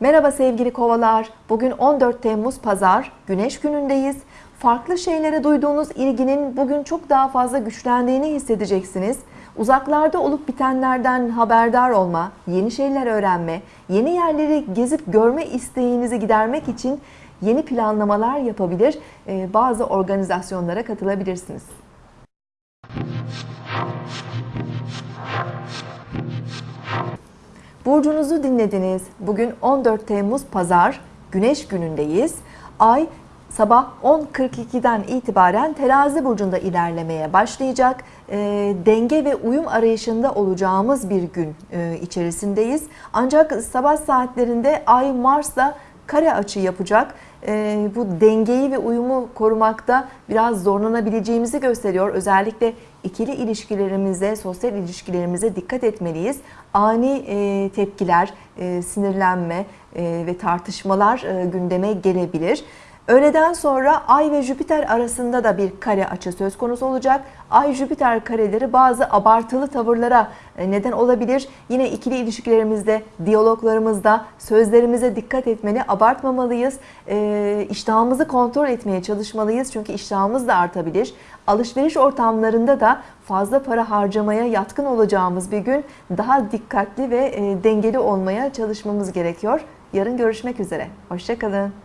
Merhaba sevgili kovalar. Bugün 14 Temmuz Pazar, Güneş günündeyiz. Farklı şeylere duyduğunuz ilginin bugün çok daha fazla güçlendiğini hissedeceksiniz. Uzaklarda olup bitenlerden haberdar olma, yeni şeyler öğrenme, yeni yerleri gezip görme isteğinizi gidermek için yeni planlamalar yapabilir, e, bazı organizasyonlara katılabilirsiniz. Burcunuzu dinlediniz. Bugün 14 Temmuz Pazar, Güneş günündeyiz. Ay sabah 10.42'den itibaren Terazi burcunda ilerlemeye başlayacak. E, denge ve uyum arayışında olacağımız bir gün e, içerisindeyiz. Ancak sabah saatlerinde Ay Mars'la kare açı yapacak. E, bu dengeyi ve uyumu korumakta biraz zorlanabileceğimizi gösteriyor. Özellikle ikili ilişkilerimize, sosyal ilişkilerimize dikkat etmeliyiz. Ani e, tepkiler, e, sinirlenme e, ve tartışmalar e, gündeme gelebilir. Öğleden sonra Ay ve Jüpiter arasında da bir kare açı söz konusu olacak. Ay-Jüpiter kareleri bazı abartılı tavırlara e, neden olabilir. Yine ikili ilişkilerimizde, diyaloglarımızda sözlerimize dikkat etmeli, abartmamalıyız. E, iştahımızı kontrol etmeye çalışmalıyız çünkü iştahımız da artabilir. Alışveriş ortamlarında da fazla para harcamaya yatkın olacağımız bir gün daha dikkatli ve e, dengeli olmaya çalışmamız gerekiyor. Yarın görüşmek üzere. Hoşçakalın.